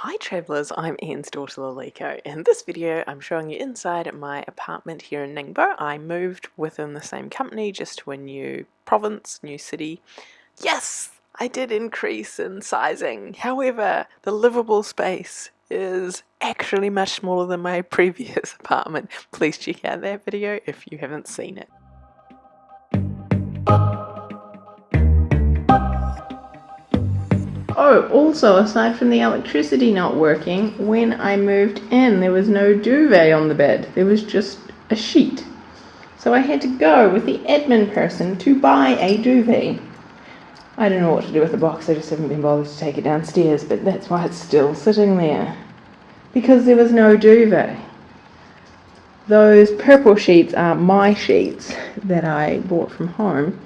Hi travellers, I'm Anne's daughter Laliko. In this video I'm showing you inside my apartment here in Ningbo. I moved within the same company just to a new province, new city. Yes! I did increase in sizing. However, the livable space is actually much smaller than my previous apartment. Please check out that video if you haven't seen it. Oh, also, aside from the electricity not working, when I moved in, there was no duvet on the bed. There was just a sheet. So I had to go with the admin person to buy a duvet. I don't know what to do with the box, I just haven't been bothered to take it downstairs, but that's why it's still sitting there. Because there was no duvet. Those purple sheets are my sheets that I bought from home.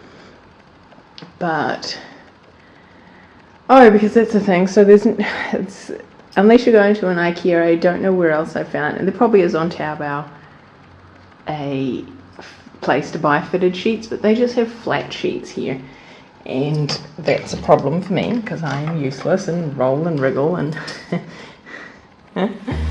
But Oh, because that's the thing. So there's, it's, unless you're going to an IKEA, I don't know where else I found, and there probably is on Taobao, a place to buy fitted sheets, but they just have flat sheets here. And that's a problem for me because I am useless and roll and wriggle and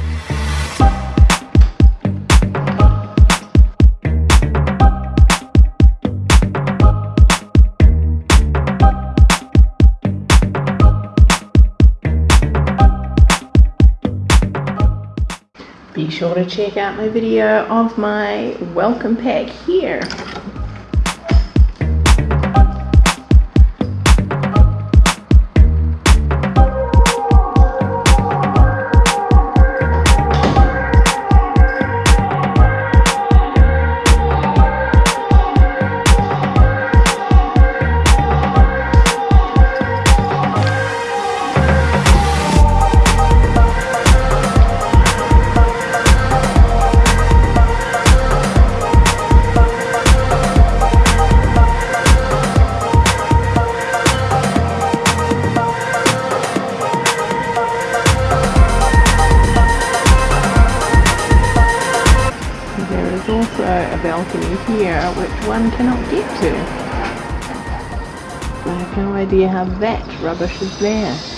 be sure to check out my video of my welcome pack here. Also a balcony here which one cannot get to. I have no idea how that rubbish is there.